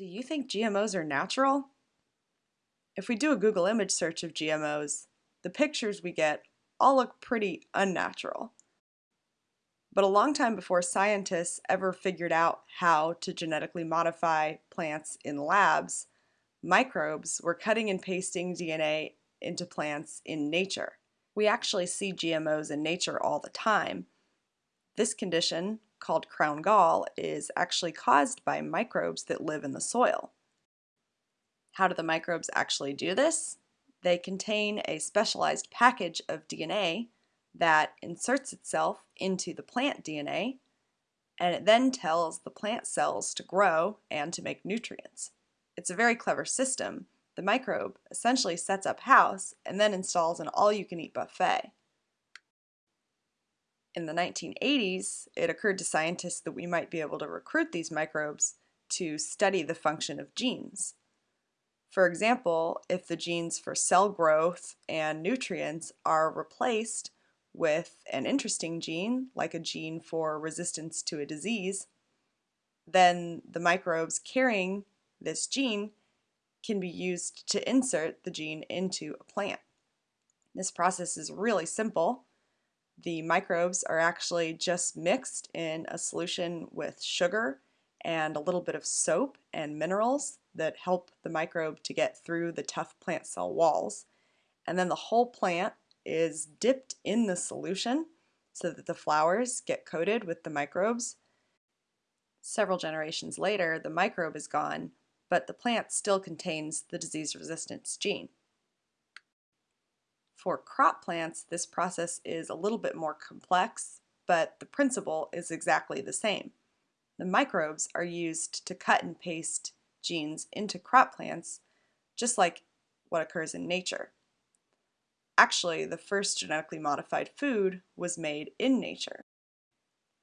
Do you think GMOs are natural? If we do a Google image search of GMOs, the pictures we get all look pretty unnatural. But a long time before scientists ever figured out how to genetically modify plants in labs, microbes were cutting and pasting DNA into plants in nature. We actually see GMOs in nature all the time. This condition, called crown gall is actually caused by microbes that live in the soil. How do the microbes actually do this? They contain a specialized package of DNA that inserts itself into the plant DNA and it then tells the plant cells to grow and to make nutrients. It's a very clever system. The microbe essentially sets up house and then installs an all-you-can-eat buffet. In the 1980s, it occurred to scientists that we might be able to recruit these microbes to study the function of genes. For example, if the genes for cell growth and nutrients are replaced with an interesting gene, like a gene for resistance to a disease, then the microbes carrying this gene can be used to insert the gene into a plant. This process is really simple the microbes are actually just mixed in a solution with sugar and a little bit of soap and minerals that help the microbe to get through the tough plant cell walls. And then the whole plant is dipped in the solution so that the flowers get coated with the microbes. Several generations later, the microbe is gone, but the plant still contains the disease resistance gene. For crop plants, this process is a little bit more complex, but the principle is exactly the same. The microbes are used to cut and paste genes into crop plants, just like what occurs in nature. Actually, the first genetically modified food was made in nature.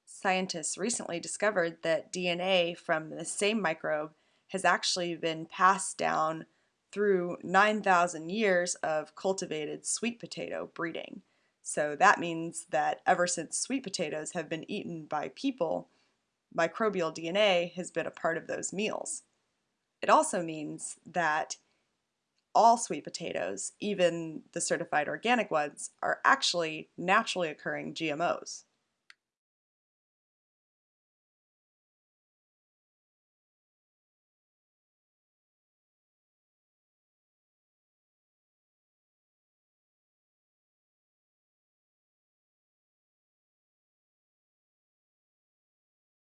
Scientists recently discovered that DNA from the same microbe has actually been passed down through 9,000 years of cultivated sweet potato breeding. So that means that ever since sweet potatoes have been eaten by people, microbial DNA has been a part of those meals. It also means that all sweet potatoes, even the certified organic ones, are actually naturally occurring GMOs.